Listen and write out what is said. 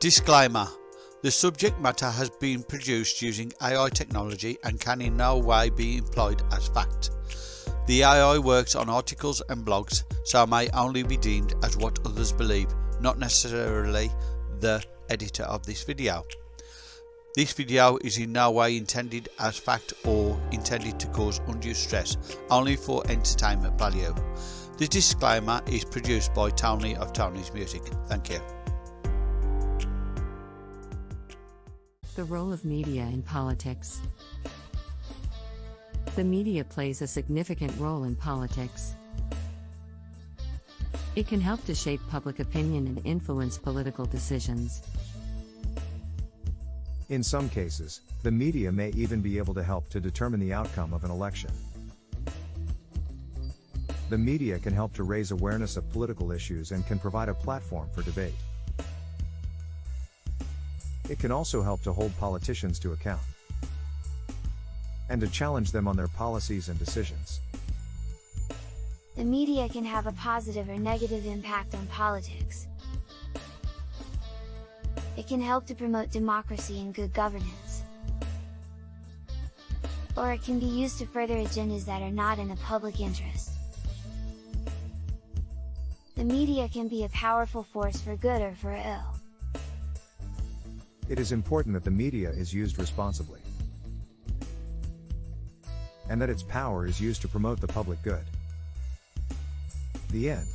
Disclaimer The subject matter has been produced using AI technology and can in no way be employed as fact. The AI works on articles and blogs, so may only be deemed as what others believe, not necessarily the editor of this video. This video is in no way intended as fact or intended to cause undue stress, only for entertainment value. The disclaimer is produced by Tony of Tony's Music. Thank you. The role of media in politics. The media plays a significant role in politics. It can help to shape public opinion and influence political decisions. In some cases, the media may even be able to help to determine the outcome of an election. The media can help to raise awareness of political issues and can provide a platform for debate. It can also help to hold politicians to account and to challenge them on their policies and decisions. The media can have a positive or negative impact on politics. It can help to promote democracy and good governance. Or it can be used to further agendas that are not in the public interest. The media can be a powerful force for good or for ill. It is important that the media is used responsibly. And that its power is used to promote the public good. The end.